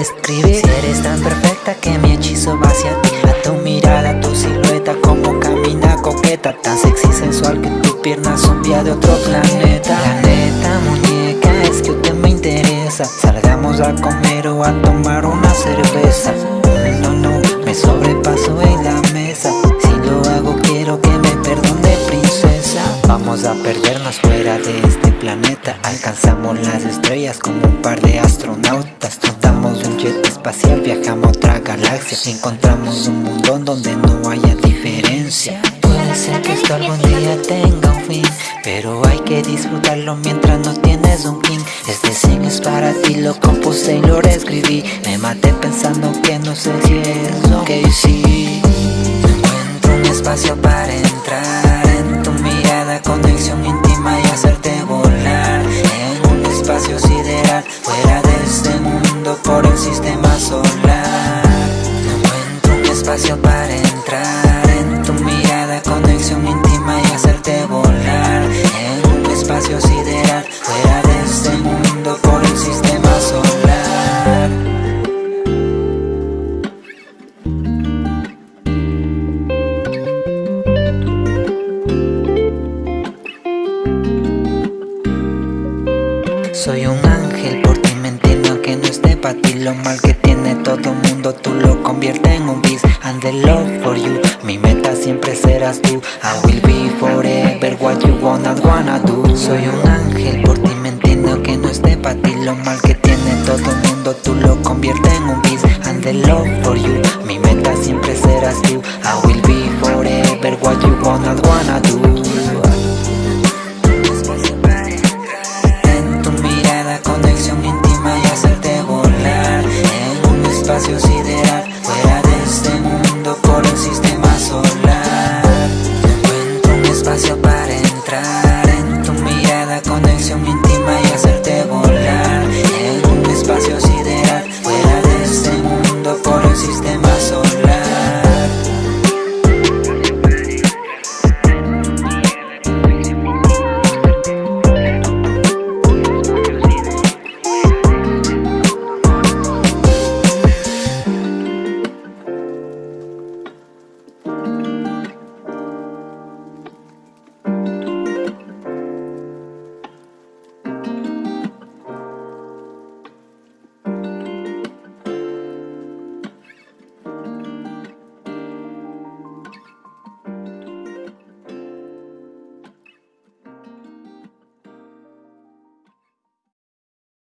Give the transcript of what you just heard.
describir Si eres tan perfecta que mi hechizo va hacia ti. A tu mirada, tu silueta como camina coqueta. Tan sexy sensual que tu pierna son vía de otro planeta. La neta muñeca es que usted me interesa. Salgamos a comer o a tomar una cerveza. No, no, me sobrepaso en la mesa Vamos a perdernos fuera de este planeta. Alcanzamos las estrellas como un par de astronautas. Montamos un jet espacial, viajamos a otra galaxia. Encontramos un mundo donde no haya diferencia. Puede ser que esto algún día tenga un fin Pero hay que disfrutarlo mientras no tienes un king Este sing es para ti, lo compuse y lo reescribí. Me maté pensando que no sé si es lo que sí encuentro un espacio para entrar espacio para entrar. En tu mirada, conexión íntima y hacerte volar. En un espacio sideral, fuera de este mundo por el sistema solar. Soy un ángel, pa' ti Lo mal que tiene todo mundo, tú lo conviertes en un beast And the love for you, mi meta siempre serás tú. I will be forever what you wanna, wanna do. Soy un ángel, por ti me entiendo que no esté pa' ti Lo mal que tiene todo mundo, tú lo conviertes en un beast And the love for you, mi meta siempre serás tú. I will be forever what you wanna, wanna do atrás.